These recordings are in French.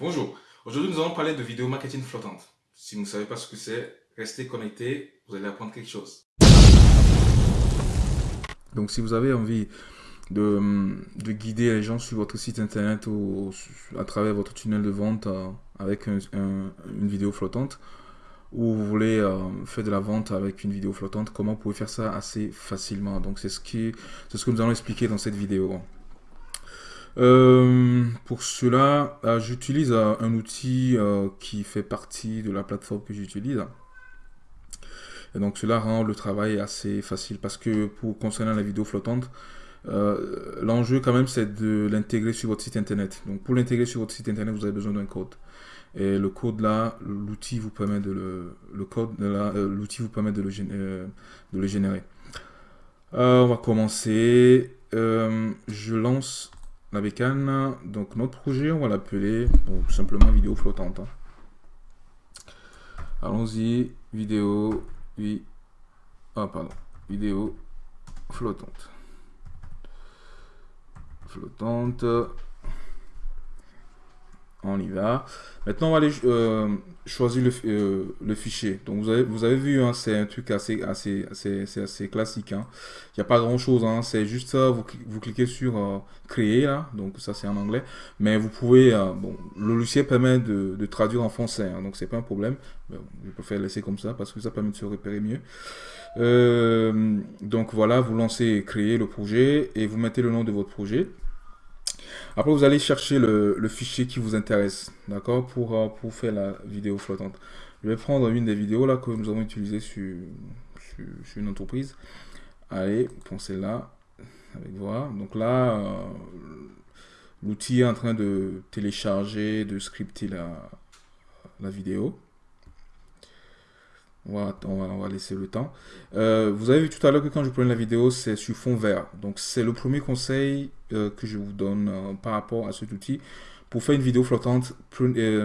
Bonjour, aujourd'hui nous allons parler de vidéo marketing flottante. Si vous ne savez pas ce que c'est, restez connectés, vous allez apprendre quelque chose. Donc si vous avez envie de, guider les gens sur votre site internet ou, à travers votre tunnel de vente euh, avec une vidéo flottante, ou vous voulez euh, faire de la vente avec une vidéo flottante, comment vous pouvez faire ça assez facilement? Donc c'est ce, ce que nous allons expliquer dans cette vidéo. Euh, pour cela, euh, j'utilise euh, un outil qui fait partie de la plateforme que j'utilise. Donc cela rend le travail assez facile parce que pour concernant la vidéo flottante, l'enjeu quand même c'est de l'intégrer sur votre site internet. Donc pour l'intégrer sur votre site internet, vous avez besoin d'un code. Et le code là, l'outil vous permet de le, le code vous permet de le, de le générer. on va commencer. je lance la bécane. Donc notre projet, on va l'appeler simplement vidéo flottante. Hein. Allons-y, vidéo, oui, ah pardon, vidéo flottante. Flottante on y va. Maintenant, on va aller euh, choisir euh, le, fichier. Donc, vous avez, vu, hein, c'est un truc assez, classique. Hein. Il n'y a pas grand-chose. Hein. C'est juste ça, vous, cliquez sur euh, Créer, là. Donc, ça, c'est en anglais. Mais vous pouvez... le logiciel permet de, traduire en français. donc, c'est pas un problème. je préfère laisser comme ça parce que ça permet de se repérer mieux. donc, voilà, vous lancez Créer le projet et vous mettez le nom de votre projet. Après, vous allez chercher le, fichier qui vous intéresse, d'accord, pour, euh, pour faire la vidéo flottante. Je vais prendre une des vidéos là que nous avons utilisées sur, sur, une entreprise. Allez, pensez là, avec voir. Donc là, euh, l'outil est en train de télécharger, de scripter la, la vidéo. On va, laisser le temps. Euh, vous avez vu tout à l'heure que quand je prenais la vidéo, c'est sur fond vert. Donc c'est le premier conseil euh, que je vous donne euh, par rapport à cet outil. Pour faire une vidéo flottante,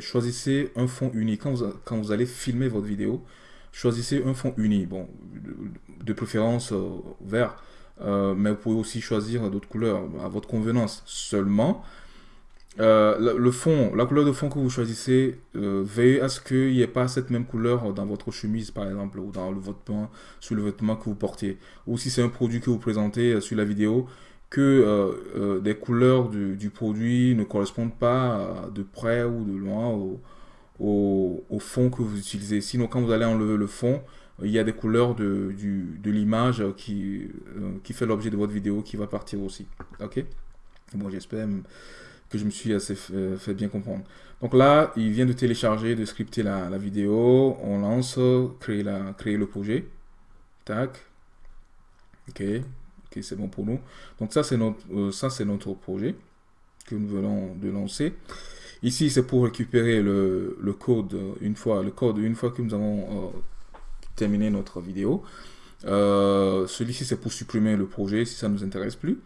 choisissez un fond uni. Quand vous allez filmer votre vidéo, choisissez un fond uni. Bon, de, préférence vert. mais vous pouvez aussi choisir d'autres couleurs à votre convenance. Seulement, euh, le fond, la couleur de fond que vous choisissez, euh, veillez à ce qu'il n'y ait pas cette même couleur dans votre chemise, par exemple, ou dans le vêtement, sur le vêtement que vous portez. Ou si c'est un produit que vous présentez euh, sur la vidéo, que des couleurs du, produit ne correspondent pas de près ou de loin au, au, fond que vous utilisez. Sinon, quand vous allez enlever le fond, il y a des couleurs de, de l'image qui, qui fait l'objet de votre vidéo qui va partir aussi. Ok? Bon, j'espère que je me suis assez fait, bien comprendre. Donc là, il vient de télécharger, de scripter la, vidéo. On lance, créer, la, créer le projet. Tac. Ok. Ok, c'est bon pour nous. Donc ça, c'est notre, euh, ça, c'est notre projet que nous venons de lancer. Ici, c'est pour récupérer le, code une fois, le code une fois que nous avons euh, terminé notre vidéo. Euh, celui-ci, c'est pour supprimer le projet si ça ne nous intéresse plus.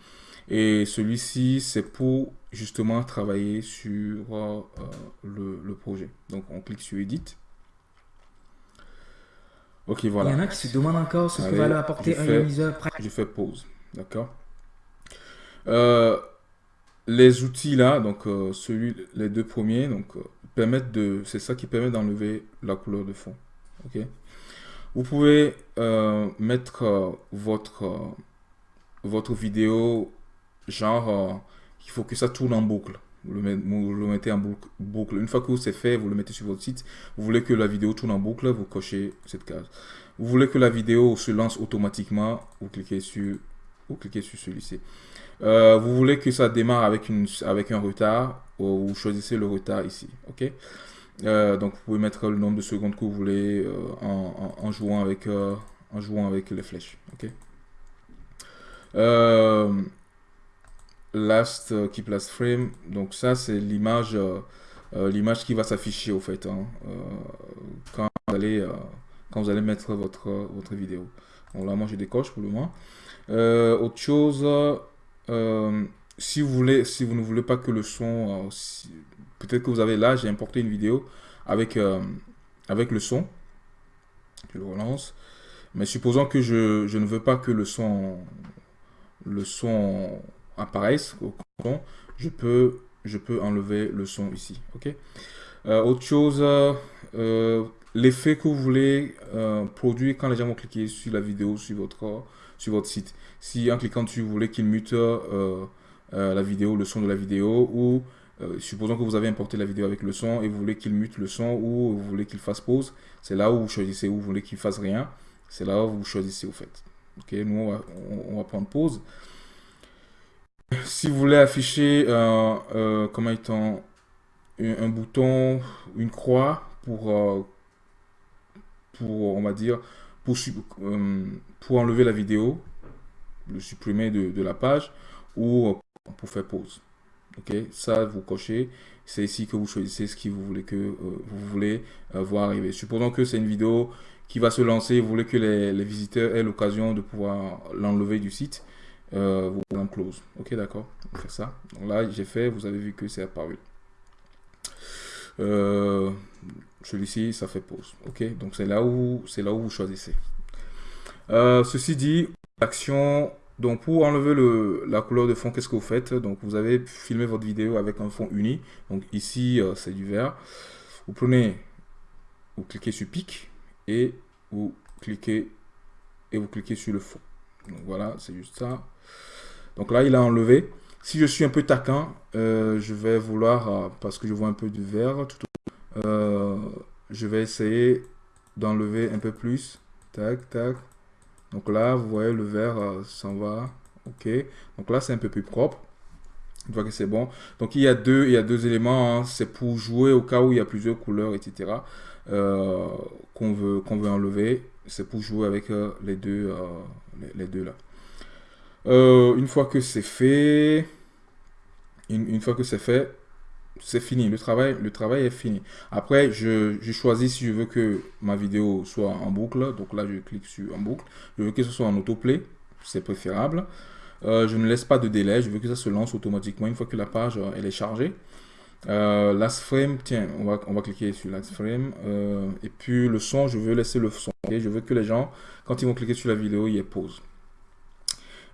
Et celui-ci, c'est pour justement travailler sur euh, le, projet. Donc, on clique sur Edit. Ok, voilà. Il y en a qui se demandent encore ce que va apporter un ioniseur. Je fais pause. D'accord euh, Les outils là, donc euh, celui, les deux premiers, donc permettent de, c'est ça qui permet d'enlever la couleur de fond. Ok Vous pouvez mettre votre votre vidéo genre, euh, il faut que ça tourne en boucle. Vous le, mettez en boucle. Une fois que c'est fait, vous le mettez sur votre site. Vous voulez que la vidéo tourne en boucle, vous cochez cette case. Vous voulez que la vidéo se lance automatiquement, vous cliquez sur, vous cliquez sur celui-ci. Euh, vous voulez que ça démarre avec, une, avec un retard, vous choisissez le retard ici. ok? Euh, donc vous pouvez mettre le nombre de secondes que vous voulez en, jouant avec, en jouant avec les flèches. ok? Last euh, keep last frame. Donc ça c'est l'image euh, euh, l'image qui va s'afficher au fait hein, quand vous allez quand vous allez mettre votre votre vidéo. Bon là moi je décoche pour le moment. Autre chose si vous voulez si vous ne voulez pas que le son peut-être que vous avez là j'ai importé une vidéo avec avec le son. Je le relance. Mais supposons que je, je ne veux pas que le son le son apparaissent, je peux je peux enlever le son ici. Ok? autre chose, l'effet que vous voulez produire quand les gens vont cliquer sur la vidéo sur votre, sur votre site. Si en cliquant dessus, vous voulez qu'il mute la vidéo, le son de la vidéo, ou supposons que vous avez importé la vidéo avec le son et vous voulez qu'il mute le son ou vous voulez qu'il fasse pause, c'est là où vous choisissez où vous voulez qu'il fasse rien. C'est là où vous choisissez au fait. Ok, nous on va, prendre pause. Si vous voulez afficher euh, euh, comment étant un, bouton, une croix pour, euh, pour on va dire, pour, pour enlever la vidéo, le supprimer de, la page ou pour faire pause. Ok, ça vous cochez. C'est ici que vous choisissez ce que vous voulez que vous voulez voir arriver. Supposons que c'est une vidéo qui va se lancer, vous voulez que les, visiteurs aient l'occasion de pouvoir l'enlever du site, euh, vous en close. Ok, d'accord On fait ça. Donc là, j'ai fait, vous avez vu que c'est apparu. Euh, celui-ci, ça fait pause. Ok, donc c'est là où c'est là où vous choisissez. Euh, ceci dit, l'action. Donc pour enlever le, la couleur de fond, qu'est-ce que vous faites? Donc vous avez filmé votre vidéo avec un fond uni. Donc ici, c'est du vert. Vous prenez, vous cliquez sur pic et vous cliquez et vous cliquez sur le fond. Donc voilà, c'est juste ça. Donc là, il a enlevé. Si je suis un peu taquin, euh, je vais vouloir, euh, parce que je vois un peu du vert, euh, je vais essayer d'enlever un peu plus. Tac, tac. Donc là, vous voyez, le vert s'en va. OK. Donc là, c'est un peu plus propre. Une que c'est bon. Donc il y a deux, il y a deux éléments. Hein. C'est pour jouer au cas où il y a plusieurs couleurs, etc. Qu'on veut, qu'on veut enlever. C'est pour jouer avec les, deux là. Une fois que c'est fait, une, fois que c'est fait, c'est fini. Le travail, est fini. Après, je, choisis si je veux que ma vidéo soit en boucle. Donc là, je clique sur en boucle. Je veux que ce soit en autoplay. C'est préférable. je ne laisse pas de délai. Je veux que ça se lance automatiquement une fois que la page elle est chargée. Euh, last frame, tiens, on va, cliquer sur last frame. Euh, et puis le son, je veux laisser le son. je veux que les gens, quand ils vont cliquer sur la vidéo, il y ait pause.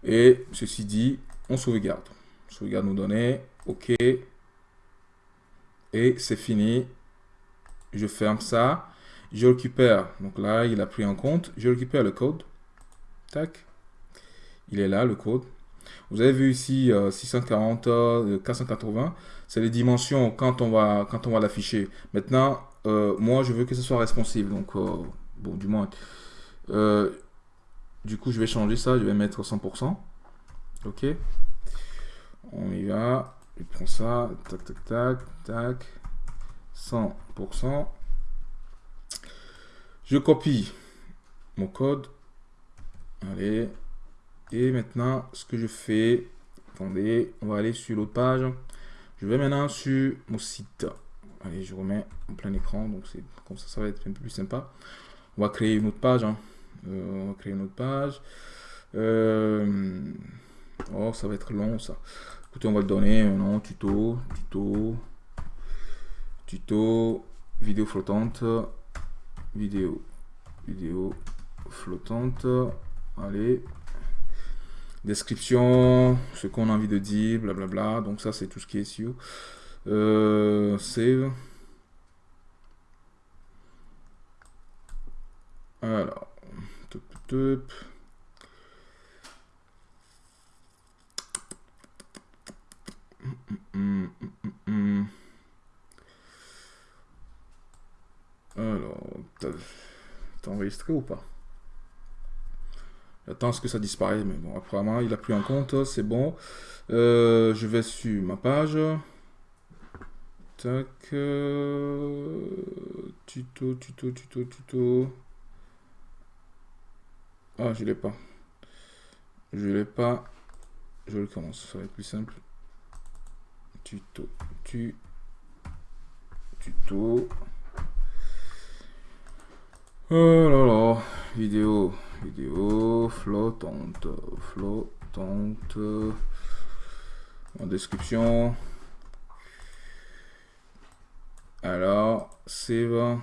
Et ceci dit, on sauvegarde. Sauvegarde nos données. OK. Et c'est fini. Je ferme ça. Je récupère. Donc là, il a pris en compte. Je récupère le code. Tac. Il est là, le code. Vous avez vu ici 640, euh, 480, euh, c'est les dimensions quand on va, quand on va l'afficher. Maintenant, euh, moi, je veux que ce soit responsive. Donc, bon, du moins, du coup, je vais changer ça. Je vais mettre 100%. Ok. On y va. Je prends ça. Tac, tac, tac, tac. 100%. Je copie mon code. Allez, et maintenant, ce que je fais, attendez, on va aller sur l'autre page. Je vais maintenant sur mon site. Allez, je remets en plein écran, donc c'est comme ça, ça va être un peu plus sympa. On va créer une autre page. Hein. Euh, on va créer une autre page. Euh, oh, ça va être long ça. Écoutez, on va le donner un nom, tuto, tuto, tuto, vidéo flottante, vidéo, vidéo flottante. Allez, description, ce qu'on a envie de dire, blablabla. Donc ça, c'est tout ce qui est sur. Euh, save. Alors, Alors, t'as enregistré ou pas? J'attends ce que ça disparaisse, mais bon, apparemment, il a pris en compte, c'est bon. Euh, je vais sur ma page. Tac. Euh, tuto, tuto, tuto, tuto. Ah, je l'ai pas. Je l'ai pas. Je le commence, ça va être plus simple. Tuto, tu, tuto. Oh là là, vidéo vidéo flottante, flottante, en description. Alors, save.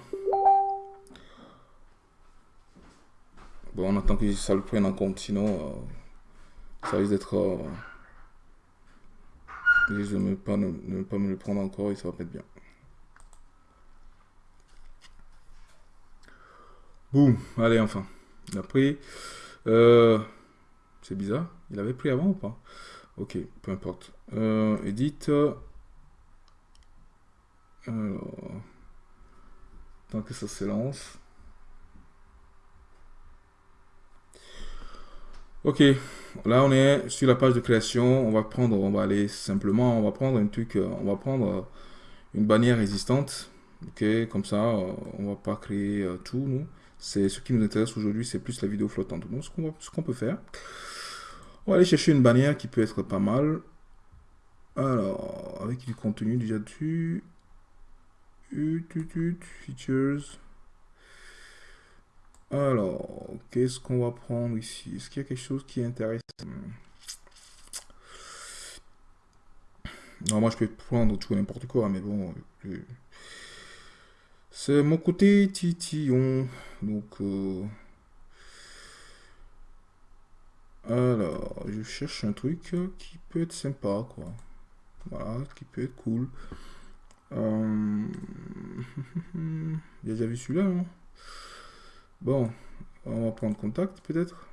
Bon, on attend que ça le prenne en compte, sinon euh, ça risque d'être... Euh, Je ne pas, pas me le prendre encore et ça va être bien. Boum, allez enfin. Il a pris. Euh, c'est bizarre. Il avait pris avant ou pas? Ok, peu importe. Euh, edit. Alors. Tant que ça se lance. Ok, là on est sur la page de création. On va prendre, on va aller simplement, on va prendre un truc, euh, on va prendre euh, une bannière résistante. Ok, comme ça, euh, on va pas créer tout, nous. C'est ce qui nous intéresse aujourd'hui, c'est plus la vidéo flottante. Donc ce qu'on peut faire, on va aller chercher une bannière qui peut être pas mal. Alors, avec du contenu déjà dessus. Features. Alors, qu'est-ce qu'on va prendre ici? Est-ce qu'il y a quelque chose qui est intéressant? Non, moi je peux prendre tout n'importe quoi, mais bon. C'est mon côté titillon. Donc. Euh, alors, je cherche un truc qui peut être sympa, quoi. Voilà, qui peut être cool. Euh... déjà vu celui-là, non? Bon, on va prendre contact peut-être.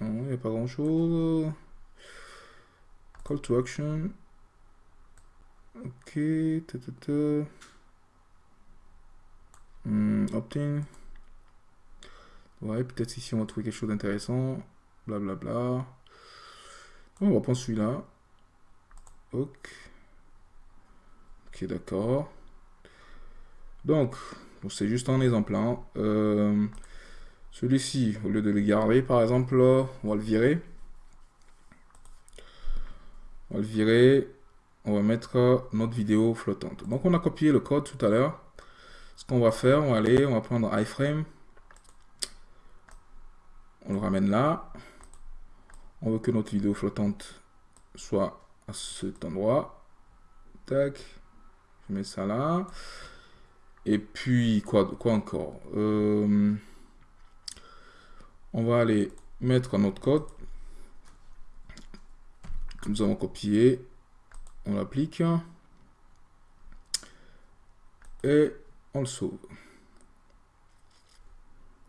Il n'y a pas grand chose. Call to action. Ok. Hmm, opt-in. Ouais, peut-être ici on va trouver quelque chose d'intéressant. Blablabla. On va prendre celui-là. Ok. Ok, d'accord. Donc, c'est juste un exemple. Hein. Euh, celui-ci, au lieu de le garder, par exemple, on va le virer. On va le virer. On va mettre notre vidéo flottante. Donc, on a copié le code tout à l'heure. Ce qu'on va faire, on va aller, on va prendre iframe. On le ramène là. On veut que notre vidéo flottante soit à cet endroit. Tac. Je mets ça là. Et puis, quoi, quoi encore euh, On va aller mettre notre code nous avons copié. On l'applique. Et on le sauve.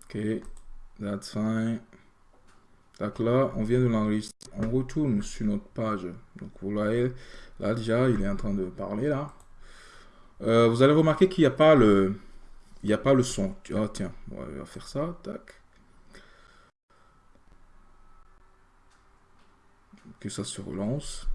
Ok, that's fine. Donc là, on vient de l'enregistrer. On retourne sur notre page. Donc vous voyez, là déjà, il est en train de parler là. Euh, vous allez remarquer qu'il n'y a pas le il n'y a pas le son. Ah tiens, on va faire ça, tac. Que ça se relance.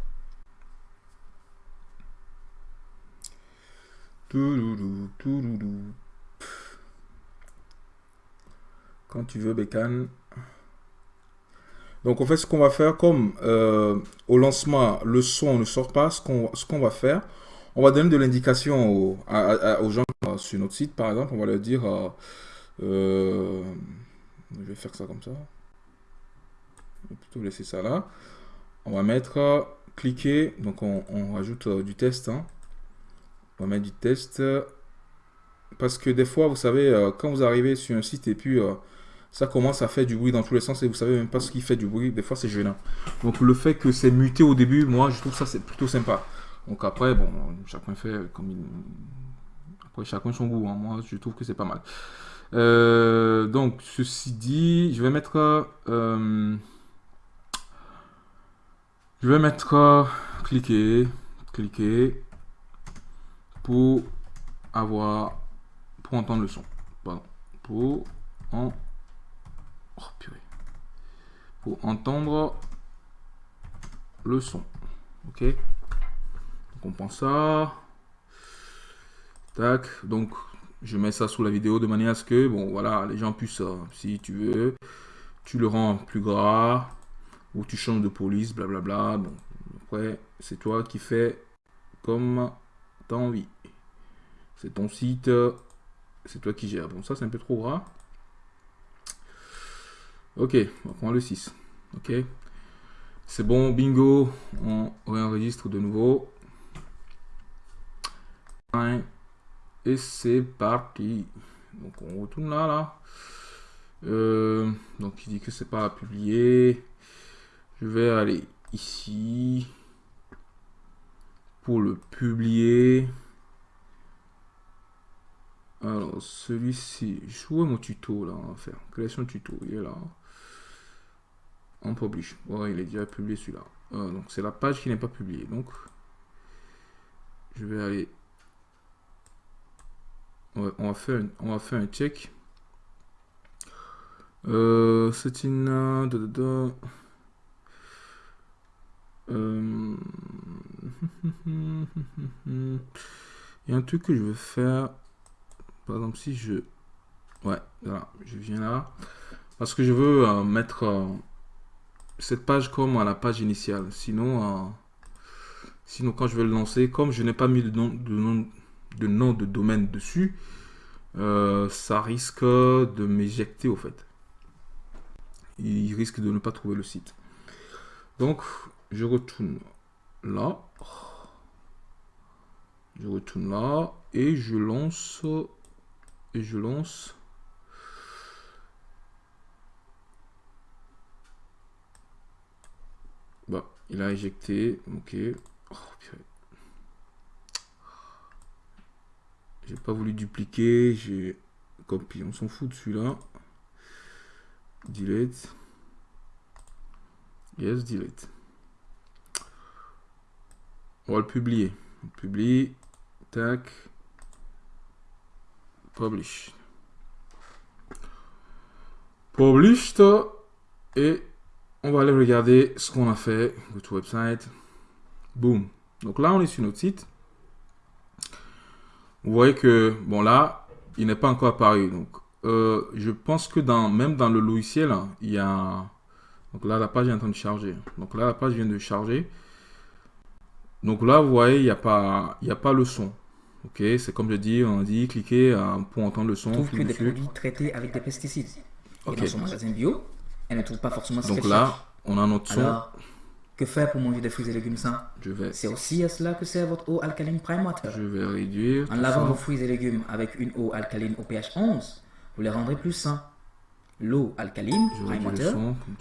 Quand tu veux, Bécane. Donc, en fait, ce qu'on va faire, comme euh, au lancement, le son ne sort pas, ce qu'on va faire, on va donner de l'indication aux, gens sur notre site, par exemple. On va leur dire, euh, euh, je vais faire ça comme ça. Je vais plutôt laisser ça là. On va mettre, euh, cliquer, donc on, rajoute du test. Hein. On va mettre du test. Parce que des fois, vous savez, quand vous arrivez sur un site et puis ça commence à faire du bruit dans tous les sens et vous savez même pas ce qui fait du bruit, des fois c'est gênant. Donc le fait que c'est muté au début, moi je trouve ça c'est plutôt sympa. Donc après, bon, chacun fait comme il... Après, chacun son goût. Hein. Moi, je trouve que c'est pas mal. Euh, donc, ceci dit, je vais mettre... Euh, je vais mettre... cliquer, cliquer, pour avoir... Pour entendre le son. Pardon. Pour en... Oh. Pour entendre le son. Ok on ça. Tac. Donc, je mets ça sous la vidéo de manière à ce que, bon, voilà, les gens puissent, euh, si tu veux, tu le rends plus gras ou tu changes de police, blablabla. Bon, après, c'est toi qui fais comme tu as envie. C'est ton site, c'est toi qui gères. Bon, ça, c'est un peu trop gras. Ok, on va prendre le 6. Ok. C'est bon, bingo. On réenregistre de nouveau. Et c'est parti. Donc on retourne là, là. Euh, donc il dit que c'est pas publié. Je vais aller ici, pour le publier, alors celui-ci, je vois mon tuto là, on va faire, création tuto, il est là. On publish, ouais, il est déjà publié celui-là. Euh, donc c'est la page qui n'est pas publiée, donc je vais aller, on va faire, on va faire un check. Euh, c'est une... Euh, euh, il y a un truc que je veux faire. Par exemple, si je... Ouais, voilà, je viens là. Parce que je veux mettre cette page comme à la page initiale. Sinon, sinon quand je vais le lancer, comme je n'ai pas mis de nom de, nom, de nom de domaine dessus, ça risque de m'éjecter au fait. Il risque de ne pas trouver le site. Donc, je retourne là. Je retourne là et je lance et je lance. Bah il a éjecté. Ok. Oh, j'ai pas voulu dupliquer j'ai copié on s'en fout de celui-là. Delete. Yes delete. On va le publier. On publie. Tac. Publish. Published et on va aller regarder ce qu'on a fait go to website. Boom donc là on est sur notre site vous voyez que bon là il n'est pas encore apparu donc euh, je pense que dans, même dans le logiciel, hein, il y a... Donc là, la page est en train de charger. Donc là, la page vient de charger. Donc là, vous voyez, il n'y a, pas, il a pas le son. Ok, c'est comme je dis, on dit cliquez euh, pour entendre le son. trouve que des produits traités avec des pesticides. Et dans son magasin bio, elle ne trouve pas forcément ce Donc là, on a notre son. Que faire pour manger des fruits et légumes sains Je vais. C'est aussi à cela que sert votre eau alcaline Prime Water. Je vais réduire. En lavant vos fruits et légumes avec une eau alcaline au pH 11, vous les rendrez plus sains. L'eau alcaline, Prime Water,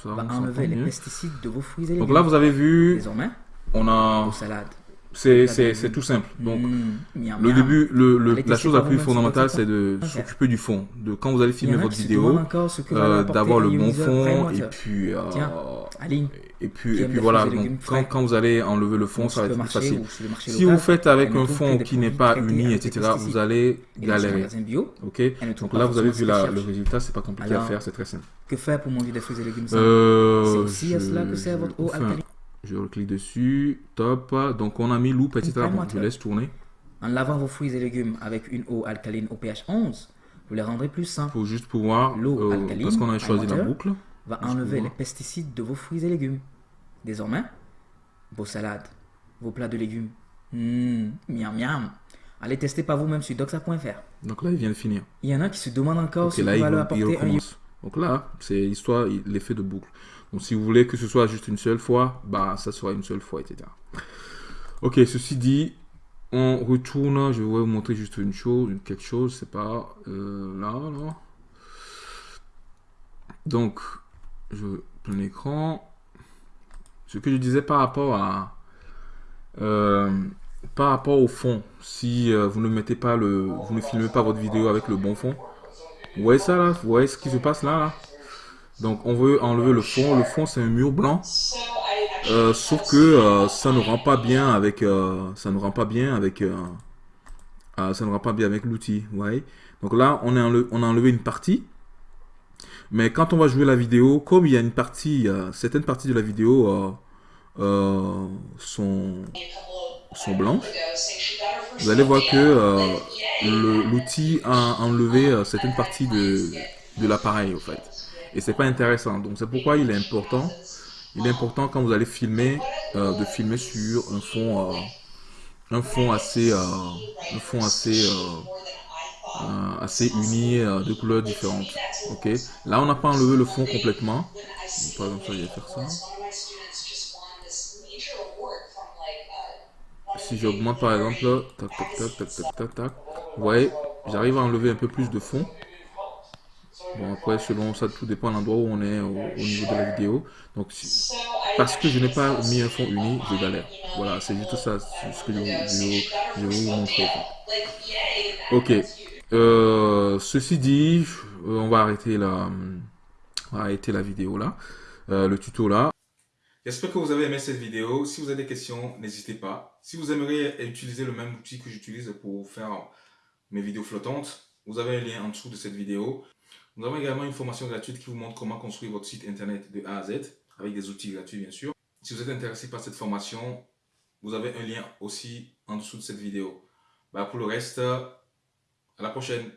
va enlever les pesticides de vos fruits et légumes. Donc là, vous avez vu, Désormais, on a... vos salades. C'est tout simple. Donc, mmh, le début, le, le, la chose la plus fondamentale, c'est de s'occuper du fond. De quand vous allez filmer votre vidéo, euh, d'avoir le bon fond et puis, euh, et puis, et puis voilà. Donc, quand, quand vous allez enlever le fond, ça va être plus facile. Si vous faites avec un fond qui n'est pas uni, etc., vous allez galérer. Ok. Donc là, vous avez vu la, le résultat, c'est pas compliqué à faire, c'est très simple. Que faire pour manger des fruits et légumes euh, C'est aussi à cela que sert votre eau alcaline. Je clique dessus, top. Donc on a mis loupe, etc. Bon, je laisse tourner. En lavant vos fruits et légumes avec une eau alcaline au pH 11, vous les rendrez plus sains. Pour juste pouvoir, l'eau euh, alcaline, parce qu'on a choisi la boucle, va enlever les pesticides de vos fruits et légumes. Désormais, vos salades, vos plats de légumes, mmh, miam miam. Allez tester par vous-même sur doxa.fr. Donc là, il vient de finir. Il y en a qui se demandent encore si là, va leur apporter un... Donc là, c'est l'histoire, l'effet de boucle. Donc si vous voulez que ce soit juste une seule fois, bah ça sera une seule fois, etc. Ok, ceci dit, on retourne. Je vais vous montrer juste une chose, quelque chose, c'est pas euh, là, là. Donc, je plein écran. Ce que je disais par rapport à euh, par rapport au fond, si euh, vous ne mettez pas le, vous ne filmez pas votre vidéo avec le bon fond, vous voyez ça là, vous voyez ce qui se passe là, là? Donc on veut enlever le fond. Le fond c'est un mur blanc. Euh, sauf que ça ne rend pas bien avec ça ne rend pas bien avec ça ne rend pas bien avec l'outil ouais donc là on a enlevé une partie mais quand on va jouer la vidéo comme il y a une partie certaines parties de la vidéo sont sont blanches vous allez voir que l'outil a enlevé certaines parties de, de l'appareil au fait et c'est pas intéressant. Donc c'est pourquoi il est important. Il est important quand vous allez filmer euh, de filmer sur un fond euh, un fond assez euh, un fond assez assez uni de couleurs différentes. Ok. Là on n'a pas enlevé le fond complètement. Par exemple, je vais faire ça. Si j'augmente par exemple, tac tac tac tac tac tac tac, vous voyez, j'arrive à enlever un peu plus de fond. Bon, après, selon ça, tout dépend de l'endroit où on est au, niveau de la vidéo. Donc, parce que je n'ai pas mis un fond uni, je galère. Voilà, c'est juste ça ce que je, je, vais vous montrer. Ok. Euh, ceci dit, on va arrêter la, arrêter la vidéo là, euh, le tuto là. J'espère que vous avez aimé cette vidéo. Si vous avez des questions, n'hésitez pas. Si vous aimeriez utiliser le même outil que j'utilise pour faire mes vidéos flottantes, vous avez un lien en dessous de cette vidéo. Nous avons également une formation gratuite qui vous montre comment construire votre site internet de A à Z, avec des outils gratuits bien sûr. Si vous êtes intéressé par cette formation, vous avez un lien aussi en dessous de cette vidéo. Bah, pour le reste, à la prochaine